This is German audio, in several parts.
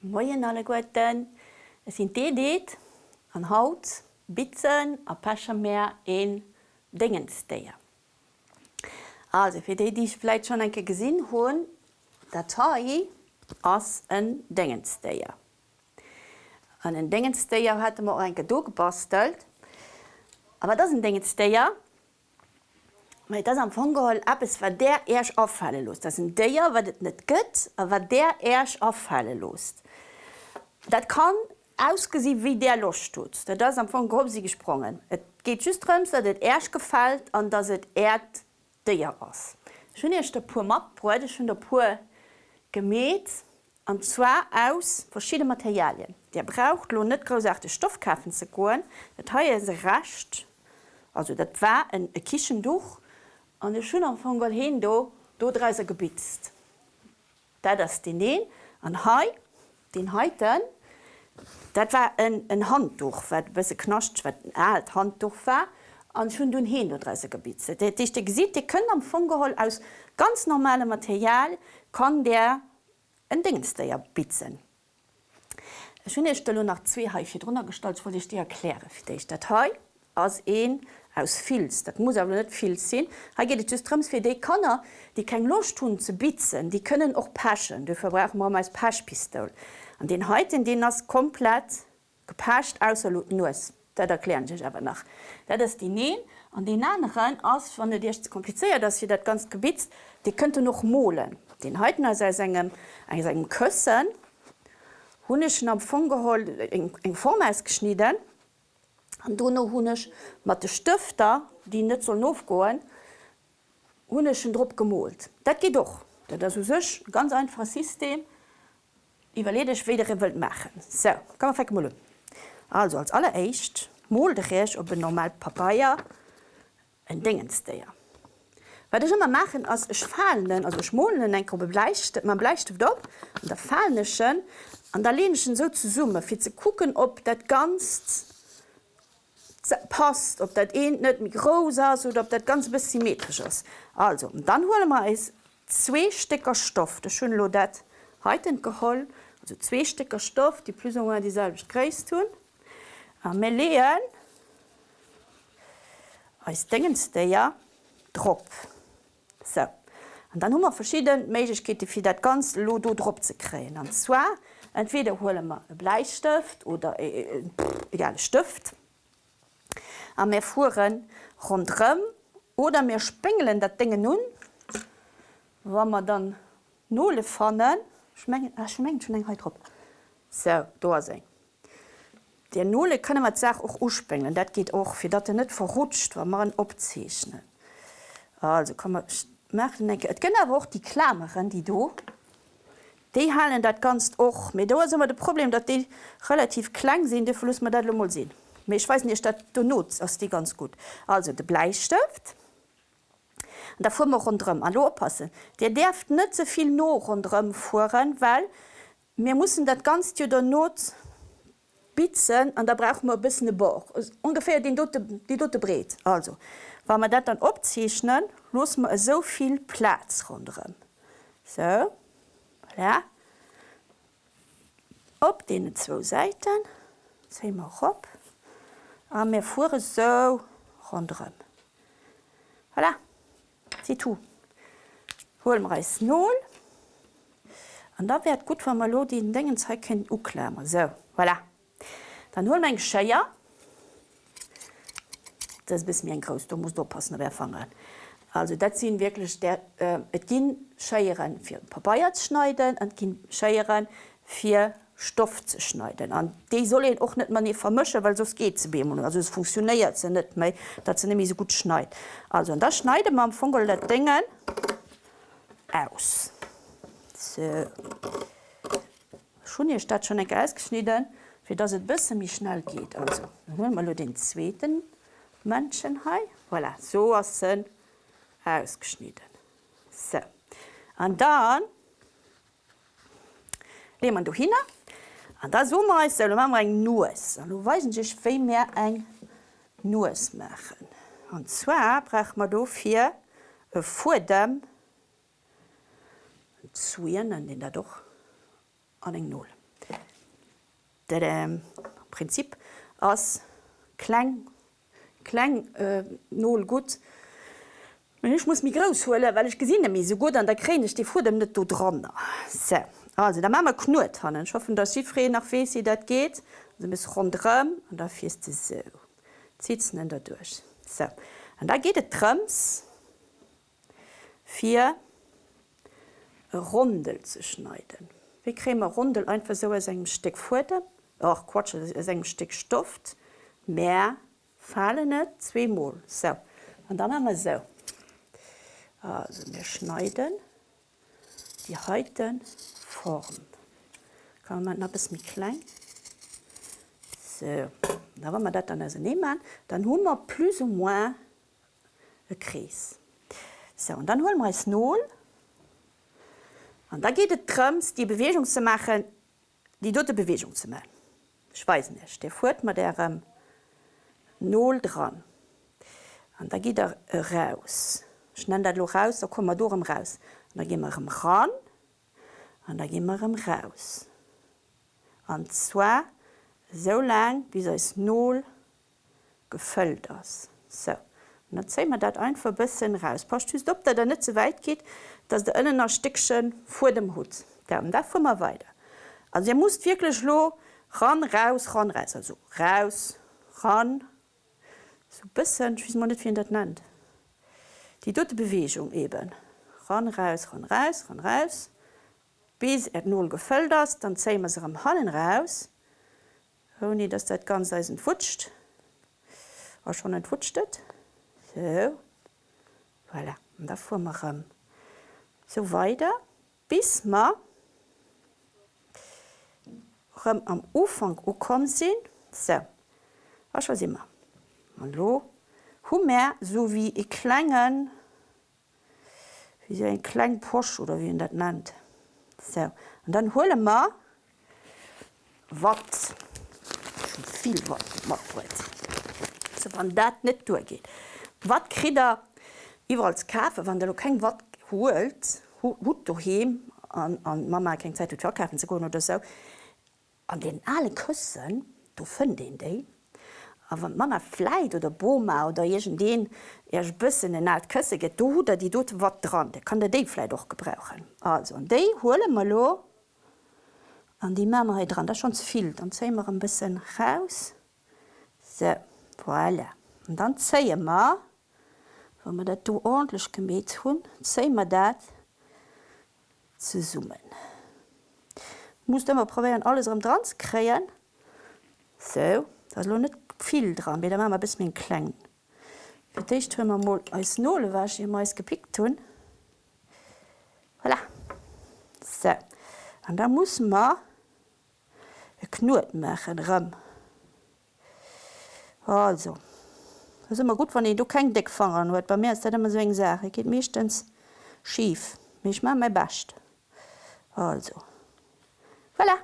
Moien alle Goeten, Es sind Deet an Haut, Bitzen a Pachermeer en Dingensteier. Also fir déi Diich vielleicht schon enke gesinn hoen, Datei ass en Dingensteier. An den Dingensteier hat man enke do gebastelt, aber das ein Dingensteier, Mei das am Fogeholl ab es war der Äsch afhalle los. Das ein Déier wat et net gëtt, a war der Äsch afhalle los. Dat kann ausgesi wie der loch tut. Das am von grob sie gesprungen. Et geht justrms, dat et Äsch gefalt an dats et Erd Déier ass. Schön ech der pur mat bräude schon der pur gemet an zwar aus verschiedene Materialien. Der braucht lo net grosachte Stoffkaffen ze goen, Dat ha se racht, also dat war en e Kichenduch, an de am van Gol hin do dodreiser gebitzt. Da das den Neen an Hai den heiten, dat war ein, ein Handtuch se knascht wat alt Handtuch war an schon du hin dodreiser gebitze. Dich de gesit, die können am Fugehol aus ganz normale Material kann der en Dingenste ja bitzen. Schöne Stelle nach zwei Haiche drunter gestaltt, wo ich dir erkläre für dich dat een aus Filz. Dat muss aber net viel sinn. Ha geht strms fir de Kanner, die kein Lochtun zu bitzen, die können auch paschen. Du verbrauchen man als Paschpistol. An den heute den das komplett gepascht aus nuss. Dat erklären sich aber nach. Dat ist die Nähen an den anderen ass van der Dir kompliziert, dass sie dat ganz gebitzt, die könnte noch mohlen. Den heute als engem engem Kössen hunneschen am Fogehol eng Form ausgeschnitten, An Donno hunnech mat de Stifter, die net zo nouf goen, hunneschen Dr gemolt. Dat geht doch. Dat as sech ganz einfach System iwwerledech wedere wild machen. So, kann man mo. Also als alleréischt moldech op een normal Papaier en dingensteier. Wat ich immer machen ass ech fallen as schmolen en Gruppe bleicht man bleicht op der fallenneschen an der lenschen so zu summe fir ze kucken ob dat ganz passt, ob dat een net mit groß ist oder ob dat ganz bis symmetrisch ist. Also und dann hole man es zwei Stecker Stoff, das schön lo dat heute geholl, also zwei Stecker Stoff, die plus dieselbe Kreis tun. Wir lehen als dingenste ja Drop. So. Und dann haben wir verschiedene Möglichkeiten für das ganz Lodo Drop zu kriegen. Und zwar entweder holen wir einen Bleistift oder äh, äh, egal Stift a mir fuhren rundrem oder mir spengelen dat dinge nun. Wa man dann nole fannen schmengen schmengt schon engheit trop so do se Der nole könne man sag auch uspengeln dat geht auch fir dat er net verrutscht war man opzeichnen also kann man machen enke et gënner woch die klammeren die do Die halen dat ganz och. mit do immer de Problem, dat die relativ klein sinn, de verlust man dat Lummel sinn. Ich weiß nicht dat du nutzt aus die ganz gut. Also de Bleistift da fu rundrem an oppassen. Der derft net sovi no rundrem fuhren, weil mir muss dat ganz der Not bitzen an da braucht man bis Bo ungefähr den Dote, die dotte bret. Also Wa man dat dann opzeichnen, muss man soviel Platz rundrem. So ja. Op den zwei Seiten se op a mir fuhre so rondrem. Voilà. Si tout. Hol reis null. An da werd gut mal lo die ken uklemmer. So voilà. Dann hol mein Scheier. Das bis mir en Gros, du musst oppassen wer fangen. Also dat sind wirklich der äh, gin Scheieren fir Papaier schneiden an gin Scheieren fir Stoff zu schneiden. Und die soll auch nicht nie vermischen, weil sonst geht es beim Also es funktioniert nicht mehr, dass sie nicht so gut schneidet. Also und das schneidet man am Fungel der Dinge aus. So. Schon hier steht schon ein ausgeschnitten, für das es ein bisschen mehr schnell geht. Also holen wir den zweiten Menschen hier. Voilà, so ist es ausgeschnitten. So. Und dann nehmen wir hier hin. An da sommer is ma eng Nues. An weisen sech féi mehr eng Nues machen. An zwar brech mat do fir e Fudem zuien an den doch an eng Null. das ähm, Prinzip ass kleng kleng äh, null gut. Ich muss mich rausholen, weil ich gesehen habe, so gut an der Kräne ich die dem nicht dran. So. Also da machen wir knurrt haben. Ich hoffe, dass Sie frei nach wie sie das geht. Also bis rundherum und da fährst du so. Zieht es da durch. So. Und da geht es Trums für Rundel zu schneiden. Wie kriegen wir Rundel einfach so aus einem Stück Futter? Ach Quatsch, aus einem Stück Stoff. Mehr fallen nicht, zweimal. So. Und dann haben wir so. Also wir schneiden die heutigen Form. Kann man noch ein bisschen klein. So, da wenn wir das dann also nehmen, dann haben wir plus ou moins ein Kreis. So, und dann holen wir das Null. Und da geht es darum, die Bewegung zu machen, die dort Bewegung zu machen. Ich weiß nicht, der fährt mit der ähm, Null dran. Und da geht er raus. Ich nenne das raus, da kommen wir durch raus. Und dann gehen wir ran und dann gehen wir raus. Und zwar so lang, bis es Null gefüllt ist. So. Und dann ziehen wir das einfach ein bisschen raus. Passt auf, dass das nicht so weit geht, dass der innen ein Stückchen vor dem Hut. Und da fahren wir weiter. Also ihr müsst wirklich lo, ran, raus, ran, raus. Also raus, ran. So ein bisschen, ich weiß nicht, wie man das nennt die dritte Bewegung eben. Ran, raus, ran, raus, ran, raus. Bis er null gefüllt ist, dann ziehen wir sie am Hallen raus. Ohne dass das ganz entfutscht. Auch schon entfutscht. So. Voilà. Und da wir um, so weiter, bis wir am Anfang gekommen sind. So. Was sind wir? Hallo mehr so wie e klengen wie so ein klein Posch oder wie dat nennt. So. Und dann hole ma wat viel wat so, wann dat net durchgeht. Wat krider iwwer als Kafe, wann der kein wat holt gut he an, an Mama kein Zeit verkaufen zu oder so an den alle Küssen du find den de awer Mammer fleit oder Boma oder jegent deen Ech bëssen en alt kësse get do dat Di dot wat dran. De kann der déifleit doch gebrauchen. Also an déi hole mal lo an die Mammerheit dran, dat schon vill, dann zeimer een bëssen raus se voilà. an dann zeie ma Wa man dat do ordentlich gemet hunn, zeimer dat ze summen. Muss immer probieren alles am Drs kreien. So, das lo net viel dran wie der bis min kleng. Ficht hun mal als nole wasch ihr meist gepickt tun. Voilà. So. Und da muss man knurrt machen rum. Also das immer gut wann du kein Deck fahren hue bei mir ist immer so Sache geht mechtens schief mich mal mein bascht. Also voilà.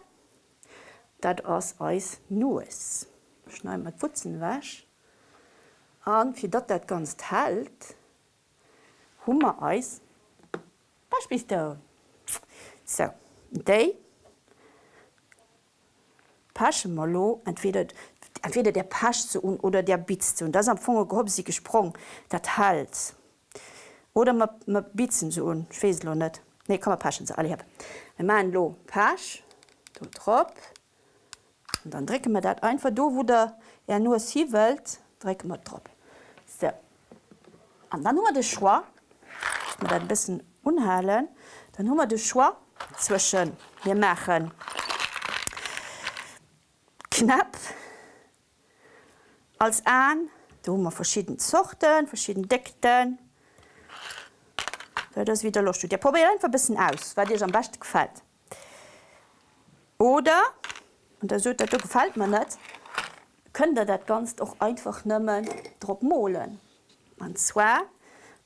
Dat ass eis nues schnei mat Putzen wäsch. An fir dat dat ganz hält, Hummer eis Was bist? So déi Pasche malo entweder, entweder der Pasch zu un oder der Bitz zu. Das am Funger gehob sie gesprung, dat halt. Oder ma bitzen zu un Feselo net. Nee man paschen ze alle heb. Ma lo Pasch, du trop, Und dann drecken wir das einfach do, wo der er nur sie welt, drecken wir drauf. So. Und dann haben wir das Schwa, wir das ein bisschen unheilen, dann haben wir das Schwa zwischen, wir machen knapp als an, da haben wir verschiedene Sorten, verschiedene Deckten. Das wieder los. Ja, probier einfach ein bisschen aus, was dir am besten gefällt. Oder und der so, dat gefällt man net, könnt ihr dat ganz auch einfach nimmen Dr mohlen. Und zwar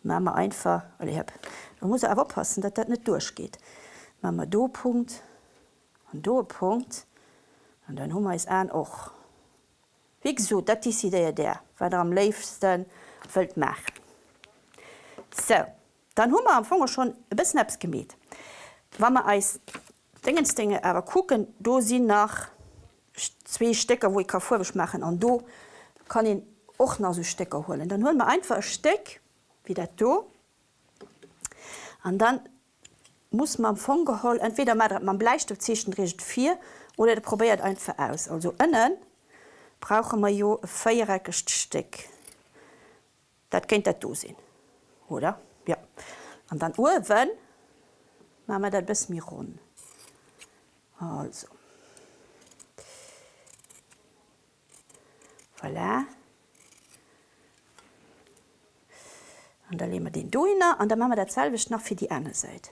man einfach hab, man muss aber passen, dass das nicht durchgeht. Ma do Punkt und do Punkt und dann hummer es an och. Wie so dat ist Idee der, weil er am liefsten wild machen. So, dann hummer am Funger schon bis Snaps gemäht. Wenn man als Dingensdinge aber gucken, do sie nach zwei Stecker, wo ich kann vorwärts machen und do kann ich auch noch so Stecker holen. Dann holen wir einfach ein Steck, wie das da. Und dann muss man vom Gehol, entweder man Bleistift zwischen Richtung 4 oder der probiert einfach aus. Also innen brauchen wir ein viereckiges Stück. Das könnt ihr da sehen. Oder? Ja. Und dann oben machen wir das ein bisschen rund. Also. Voilà. Und dann legen wir den rein und dann machen wir dasselbe noch für die andere Seite.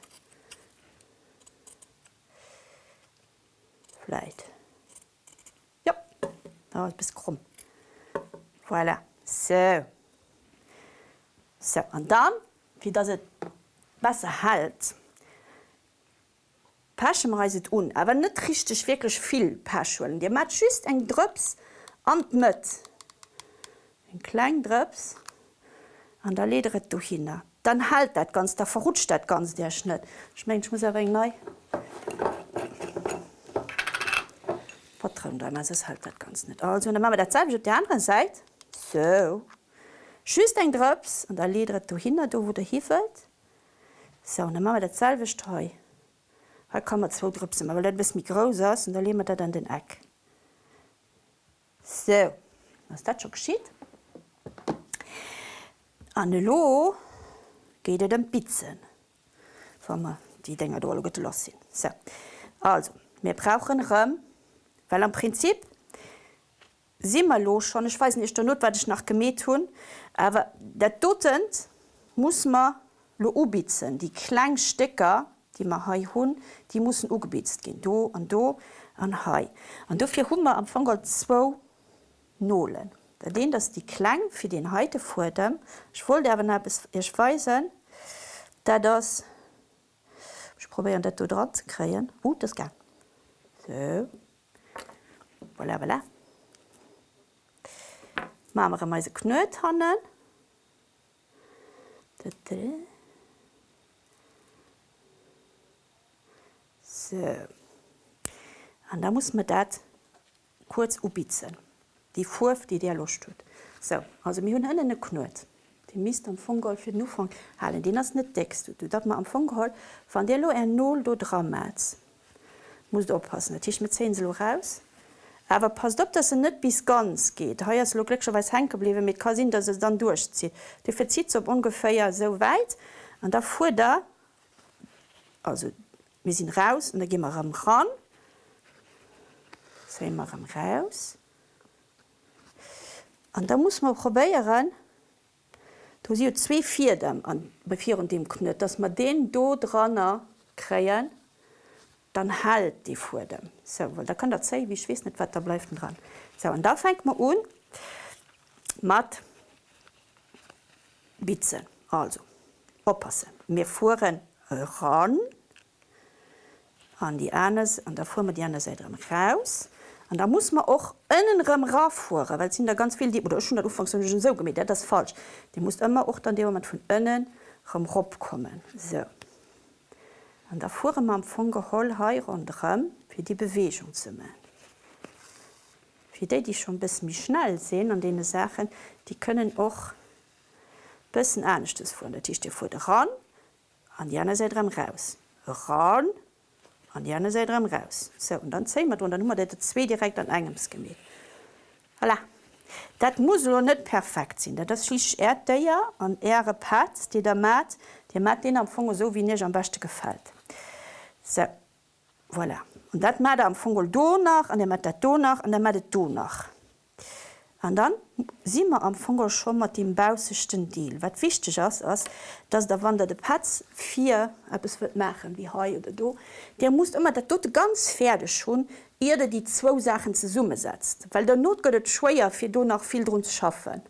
Vielleicht. Ja, da ist ein bisschen krumm. Voilà. So. So, und dann, wie das es besser hält, Paschen reiset un, aber nicht richtig wirklich viel Paschwellen. Dir mat schüst eng Drps an mit. Ein klein Drps an der lederet du hin. Dann halt das ganz, da verrutscht das ganz der Schnitt. Ich mein, ich muss aber neu. Vertrauen also es halt das ganz nicht. Also, dann machen wir das selbe auf der anderen Seite. So. Schüst ein Drps und der lederet du hin, da wo der hiefelt. So, dann machen wir das selbe Streu. Da kann man zwei Drüpsen, weil das mi groß ist und dann legen wir das an den Eck. So, was das schon geschieht. An den Lo geht es den Pizzen, wenn wir die Dinger gelassen sind. So, also, wir brauchen Rum, weil im Prinzip sind wir los schon, ich weiß nicht, nicht was ich nach gemäht habe, aber der Dutzend muss man ubitzen, die kleinen Stecker, die ma hai hunn, die mussssen ugebetzt gin do an do an hai. An dofir Hummer am Fangel zwo Nolen. Da den dats die Klang fir den Heite vor dem ich wollte awer ech weisen, dat das ich probieren dat dran ze kreien. U uh, das gang. So. Voilà, voilà. Mamer meise knöt hannen. So. Und da muss man das kurz ubitzen. Die Furf, die der Lust tut. So, also wir haben einen Knut. Die misst am Fungol für den Anfang halten. Den hast nicht deckst du. Darfst mal am Fungol, von der ein Null do dran machst. Musst du aufpassen. Natürlich mit 10 so raus. Aber passt auf, dass es nicht bis ganz geht. Heuer ist es glücklicherweise hängen geblieben mit Kasin, dass es dann durchzieht. Du verzieht es ungefähr so weit. Und da fuhr da, also wir sind raus und dann gehen wir ran. So wir am raus. Und dann muss man probieren, da sind zwei Vierten an, vier und dem Knöt, dass wir den do dran kriegen, dann hält die vor dem. So, weil da kann das sein, wie ich weiß nicht, was da bleibt dran. So, und da fängt man an mit Bitzen. Also, aufpassen. Wir fahren ran an die eine an der fuhr man die andere Seite raus. Und da muss man auch innen rauffuhren, weil sind da ganz viel die oder schon der Ufang schon so gemäht, das ist falsch. Die muss immer auch dann dem Moment von innen kommen. So. Und da fuhren man von Geholl und rum, für die Bewegung zu machen. Für die, die schon ein bisschen schnell sehen an den Sachen, die können auch ein bisschen Ernstes fuhren. Das ist die vor ran, an die andere Seite raus. Ran, an die andere Seite raus. So, und dann sehen wir und dann haben wir zwei direkt an einem gemäht. Voilà. Das muss noch nicht perfekt sein. Das ist Erdeier und Ehre Pat, die der macht, die macht den am Fungel so, wie mir am besten gefällt. So, voilà. Und das macht er am Fungel do nach, und der macht das do nach, und der macht das do nach. Und dann sind wir am Fungel schon mit dem bausigsten Deal. Was wichtig ist, ist, dass der Wander der Patz vier etwas wird machen, wie heu oder do, der muss immer das dort ganz fertig schon, ehe die zwei Sachen zusammensetzt. Weil der Not geht es schwer, für do noch viel zu schaffen.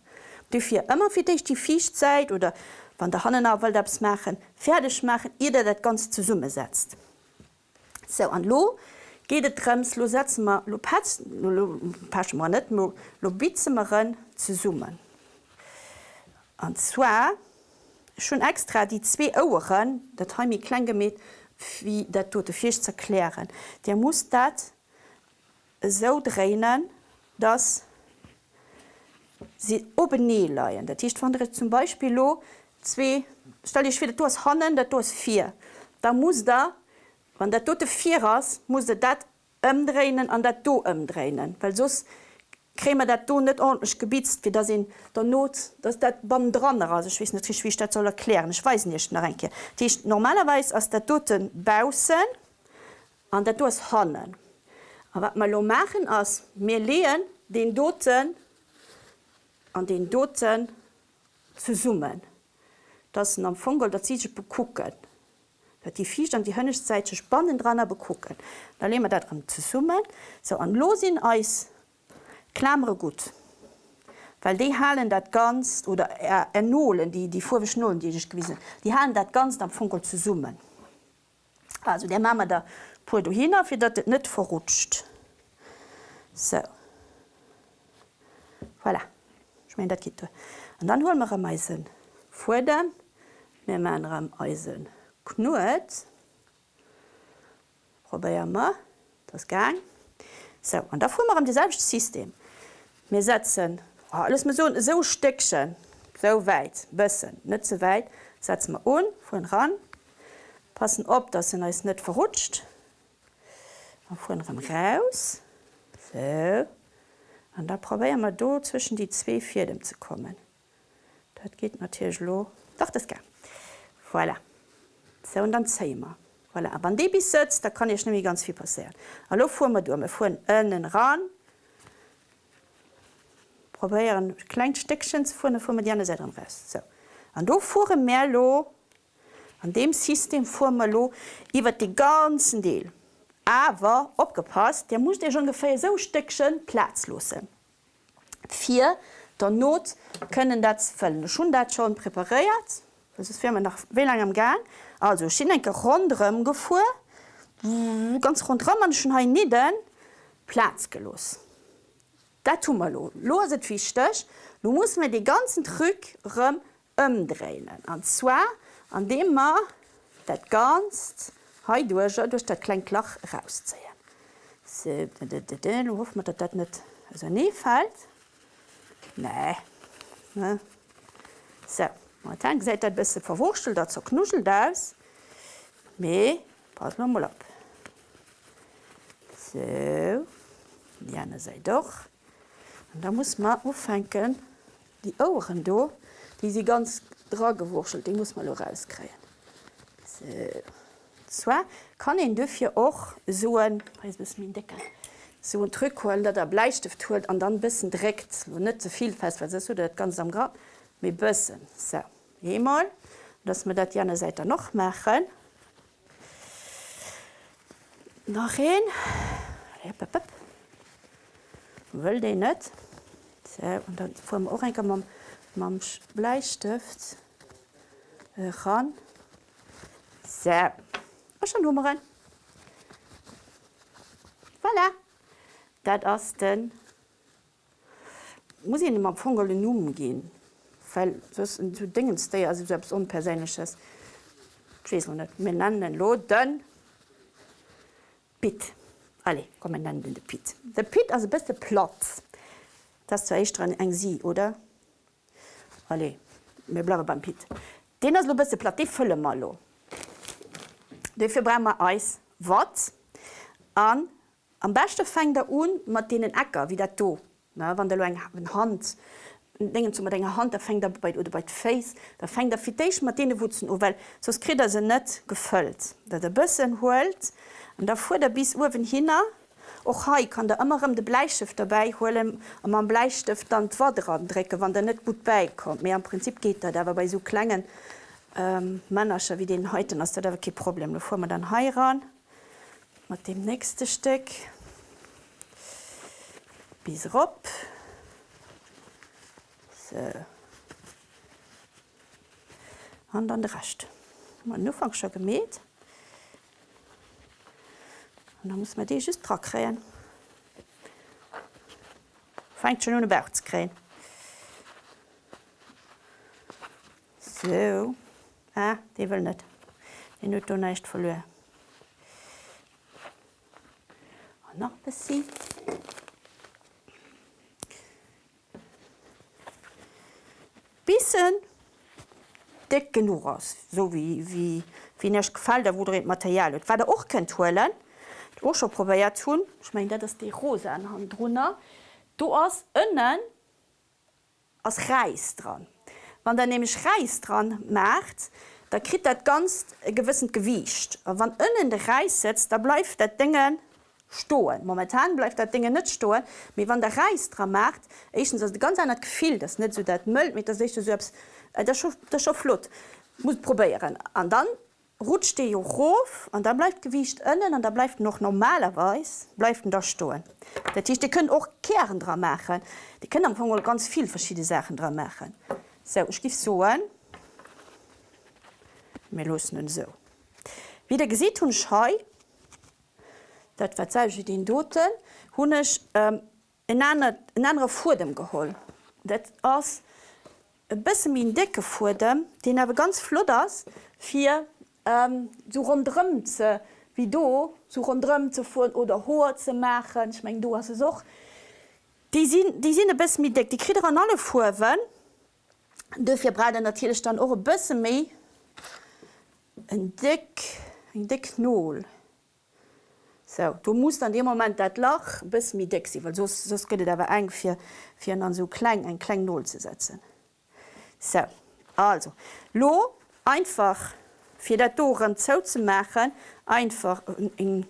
Dafür immer für dich die Fischzeit oder wenn der Hanna will das machen, fertig machen, ehe das Ganze zusammensetzt. So, und lo, geht et Trems lo Sätzemer lo Pamer net lo Bizemeren ze summen. An zwar schon extra die zwee Oueren, dat ha mi klein gemet wie dat tote Fisch zerklären. Der muss dat so drehen, dass sie oben nie leiien. Dat hicht wann zum Beispiel lo zwei, stell ich wieder du hast Hannen, du hast vier. Da muss da Wann der tote vier ass muss dat ëmdreinen an dat do ëmdreinen, weil sos krämer dat do net ordentlich gebiezt, wie da sinn der Not, dats dat ban dran as net wie dat soll erklären. Ich weiß nicht Renke. Diich normalerweise ass der toten bbausen an dat dos hannen. aber wat mal lo machen ass mir lehen den doten an den doten zu summen. Das am Fogel dat zische bekucken. Die Fisch an die hënnechzeit spannend dran bekucken. Da le wir dat dran zu summen, so an losin Eis klammere gut. Weil die halen dat ganz oder ernolen die die vorwischnolen die ich gewiesen, die halen dat ganz am Funkel zu summen. Also der Mama da pu hin fir het net verrutscht. So. Voilà ich mein, dat gi. Und dann holen wir am Eisen vor dem mir man am Eisen knuet Probier mal das gang. So, und da fuhr wir am dieselbe System. Wir setzen oh, alles mit so, so Stückchen so weit bisschen nicht so weit setzen wir un von ran passen ob das sind ist nicht verrutscht von raus so Und da probieren wir do zwischen die zwei Vierden zu kommen. Das geht natürlich lo. Doch das geht. Voilà. So, und dann zeigen wir. Voilà. Aber wenn die bis sitzt, da kann ich nämlich ganz viel passieren. Hallo fuhren wir durch. Wir fuhren innen ran. Probieren ein kleines Stückchen zu fuhren, dann fuhren wir die andere Seite raus. So. Und da fuhren wir lo. An dem System fuhren wir lo über den ganzen Deal. Aber opgepasst, der muss dir ungefähr so Stückchen Platz losen. Vier der Not können dat füllen. schon dat schon präpariert. Das ist Firma nach wie lange am Gang. Also Schinenke rundrem gefu ganz rundrum man schon ha nie den Platz gelos. Dat tu mal lo. Loset wichtig, du musst mir die ganzen rum umdrehen. Und zwar an dem man dat ganz Hei duerger duch dat klein Klach rauszeien. hoff mat dat dat net nie fät? Nee Se tank seit dat bisse verwurchtel, dat zo knuchel das méi pass mal op. So Janne sei doch. Und da muss man ufennken die Ohren do, die sie ganz dra gewurchelt, die muss man lo rauskräen. So. Zwar kann en dëfir och so min decken so un Trückhol, dat der Bleistift huet an dann bisssen direkt wo net zuviel so fest so dat ganz am Grab mé bëssen so. Emal dats me dat jane seit noch machen. nach een Wëll de net vu och enke mam mam Bleistift ran. So schon Nummern. Voilà. Dat ass den muss ich immer Fogel Numen gehen zu dingen ste also selbst unpersönliches nennen lo dann Pit alle kommen nennen de Pit. Der Pit also beste Platz das zu echt dran eng sie oder alle mir bleibe beim Pit. Den as lo beste Platt die fülle mal lo. Dafür bremmer Eis wat an am beste fängt der un mat den Äcker wie der to wann der eng Hand dingen zu ennger Hand, der fängt dabei oder bei Face, da fängt der fiich Martine Wuzen well, sos krit er se net gefëlllt, dat der bëssen holt an der fuhr der bis Uwen hinner och hai kann der ëmmerem de Bleistift dabei holen am man Bleistift dann d'wadran drecke, wann der net gut beikommt. Meer am Prinzip geht er dawer bei so klengen ähm, Männerscher wie den heute ass der dawer ke Problem. bevor man dann heiran mat dem nächste Stück bis op. so. an dann recht man nu fang schon gemäht und dann muss man die just tra kräen fängt schon ohne Berg zu kräen so Ah, de will net. Den net neicht verloe. noch besi. bisschen dick genug aus. So wie wie wie nicht gefallen da wo Material. Und war der auch kein Toilen auch schon probiert tun ich meine das die Rose anhand drunter. Du hast innen aus Reis dran. Wann der nämlich Reis dran macht da kriegt dat ganz gewissen gewicht. Wann innen der Reis setzt da bleibt der Dinge stohlen. Momentan bleibt der Dinge nicht stohlen. Wie wann der Reis dran macht ich ganz anders gefiel das nicht so dat Müll mit der sich selbst äh, das schon flott. Muss probieren. An dann rutscht die hoch und dann bleibt gewicht innen und da bleibt noch normalerweise bleibt da stohlen. Der Tisch die können auch kehren dran machen. Die können am Anfang ganz viel verschiedene Sachen dran machen. So ich gebe so ein. Mir los so. Wie der gesieht hun scheu dat verze den doten hunnech ähm, in andere vor dem geholl dat ass bis min decke vor dem den er ganz ass vier ähm, so rundrüm ze wie do so rundrüm zu fu oder ho ze machen ich mein du hast soch die sind die sind bis mit deck die kri an alle vorwen dufir bre natürlich dann eure bisse me en dick en dick null So, du musst an dem moment dat lach bis mi de weil sos gëtt dawer eng fir fir an so klein en kleng null zu setzen. So, also lo einfach fir dat Doren zou ze machen einfach eng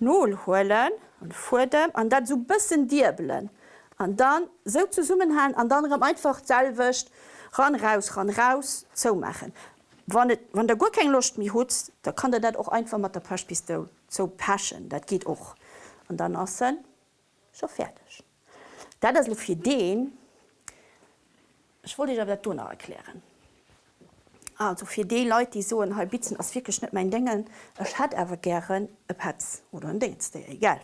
null holen und vor dem an dat so bisssen dirbelen an dann so zu summen ha an anderem einfach selwicht ran raus ran raus zo machen wann, et, wann der gut kein Lucht mi hut, da kann der dat auch einfach mat der Paschpistol zo paschen, dat geht och und dann assen so fertig. Da das fir den ich wollte ich der Donau erklären. Also fir de Leute, die so en halbbitzen as vir geschnitt mein Dingen, Ech hat ewer gern e Patz oder ein Dings egal.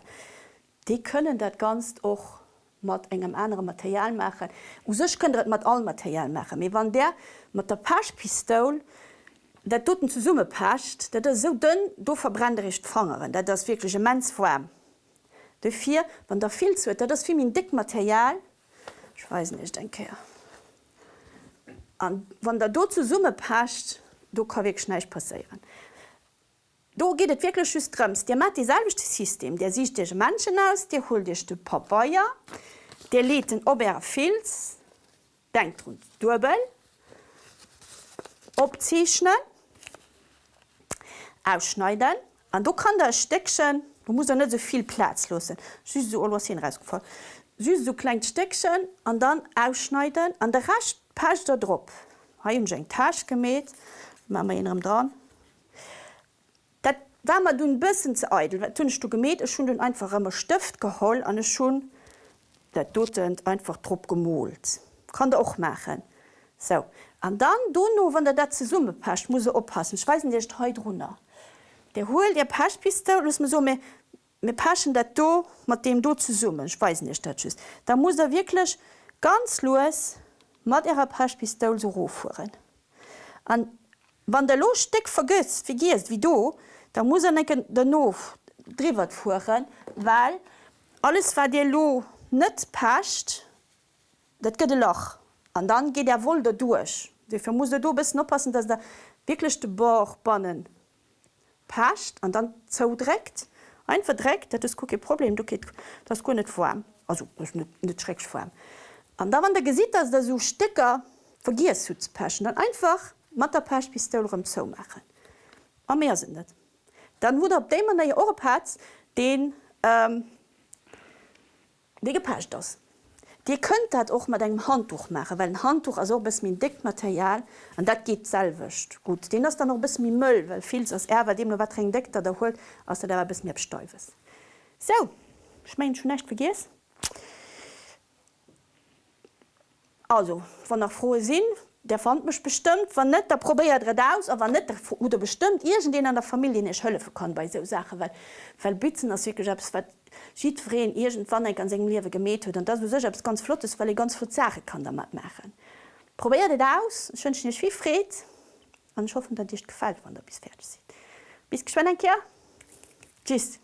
Die können dat ganz och mat engem andere Material machen. U sech können mat all Material machen. wann der mat der Paschpistol, dat toten zu summe pascht, dat er so dünn do verbrennericht fangen, dat das wirklich mens vorm. De vier wann der viel zu dat das viel min dick Material ich weiß nicht denke wann der do zu summe pascht, du kann weg schneich passieren. Do geht het wirklich schüstrms. Der mat dieselbechte System, der sieht dich manchen aus, der hol dich de Papaier, der lädt den Oberfilz, denkt rund Dubel, opziechnen, ausschneiden. An du kann der Steckchen du muss net so viel Platz los so hinfallen Sü so klein Steckchen an dann ausschneiden an der racht pasch der Dr Tasch gemäht. Dran. Dat war man du bisssen ze eitel tunnest du gemäht schon den einfach immer Stift geholl an schon der dotend einfach trop gemolt kann der auch machen. So. An dann du no wann der dat ze summe pascht muss oppassen schweeisen dir he runnner der hol der Paschpiste so mir paschen dat do mat dem do zu summen speisen nicht dat da muss er wirklich ganz los mat ihrer Paschpistol so hochfuhren an wann der lossteck vergisst wie gehst wie du da muss er necken den nof fuhren weil alles war dir lo net pascht dat gëtt loch. An dann geht er wohl da durch. Wie muss du bist oppassen dass der wirklichchte Bauch bannen pascht an dann zo direkt. Ein verdreckt dat gu problem du geht das kun net vor also netreck vor an da wann der gesieht dass der so sticker vergiers zu paschen dann einfach mat der pasch bis im machen. Am mehr sindet dann wurde op dem man der hat den ähm, wie gepascht das Di könnt dat auch mat engem Handtuch mache, weil ein Handtuch as bis min Deckmaterial an dat geht selwicht. Gut Den hast dann noch bis mi Müll, weil viel as er dem wat deckt der holt aus der bis mir abstäufes. So ich mein schon nicht vergis. Also von nach frohe Sinn, der fand mich bestimmt wann net der probiert red aus aber net oder bestimmt irgend den an der Familie nicht hölle kann bei so Sache weil weil bitzen as schiedreen irgendwann ik an segem liewe gemet hue und das sech ganz flottes weil ich ganz viel Sache kann der mat machen. Probiert het aus schön nicht wie fred. An schaffen dat dich gefällt wann der bis fertig sieht bis geschwen ein tschüss.